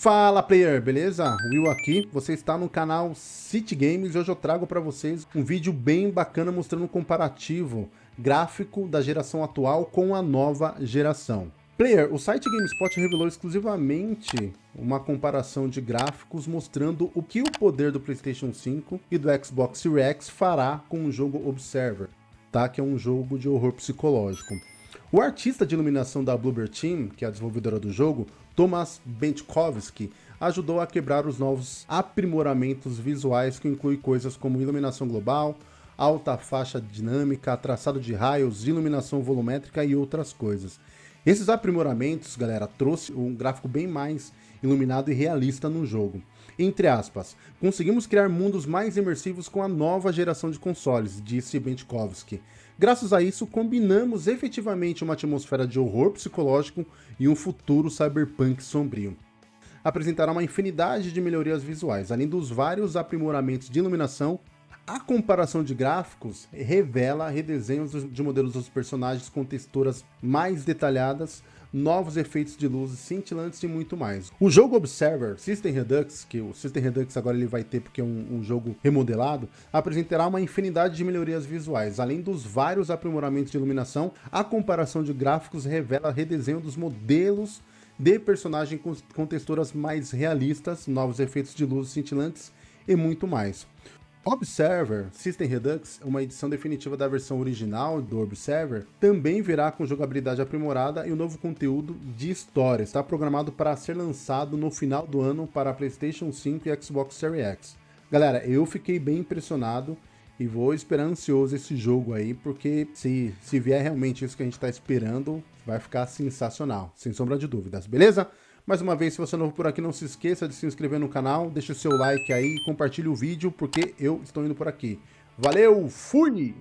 Fala player, beleza? Will aqui, você está no canal City Games e hoje eu trago para vocês um vídeo bem bacana mostrando um comparativo gráfico da geração atual com a nova geração. Player, o site GameSpot revelou exclusivamente uma comparação de gráficos mostrando o que o poder do PlayStation 5 e do Xbox Series X fará com o jogo Observer, tá? que é um jogo de horror psicológico. O artista de iluminação da Bloober Team, que é a desenvolvedora do jogo, Thomas Benchkovsky, ajudou a quebrar os novos aprimoramentos visuais que incluem coisas como iluminação global, alta faixa dinâmica, traçado de raios, iluminação volumétrica e outras coisas. Esses aprimoramentos, galera, trouxe um gráfico bem mais iluminado e realista no jogo. Entre aspas, conseguimos criar mundos mais imersivos com a nova geração de consoles, disse Benchkovsky. Graças a isso, combinamos efetivamente uma atmosfera de horror psicológico e um futuro cyberpunk sombrio. Apresentará uma infinidade de melhorias visuais, além dos vários aprimoramentos de iluminação a comparação de gráficos revela redesenhos de modelos dos personagens com texturas mais detalhadas, novos efeitos de luzes cintilantes e muito mais. O jogo Observer System Redux, que o System Redux agora ele vai ter porque é um, um jogo remodelado, apresentará uma infinidade de melhorias visuais. Além dos vários aprimoramentos de iluminação, a comparação de gráficos revela redesenho dos modelos de personagem com, com texturas mais realistas, novos efeitos de luzes cintilantes e muito mais. Observer System Redux, uma edição definitiva da versão original do Observer, também virá com jogabilidade aprimorada e um novo conteúdo de história. Está programado para ser lançado no final do ano para PlayStation 5 e Xbox Series X. Galera, eu fiquei bem impressionado e vou esperar ansioso esse jogo aí, porque se, se vier realmente isso que a gente está esperando, vai ficar sensacional, sem sombra de dúvidas, beleza? Mais uma vez, se você é novo por aqui, não se esqueça de se inscrever no canal, deixe o seu like aí, compartilhe o vídeo, porque eu estou indo por aqui. Valeu, fui!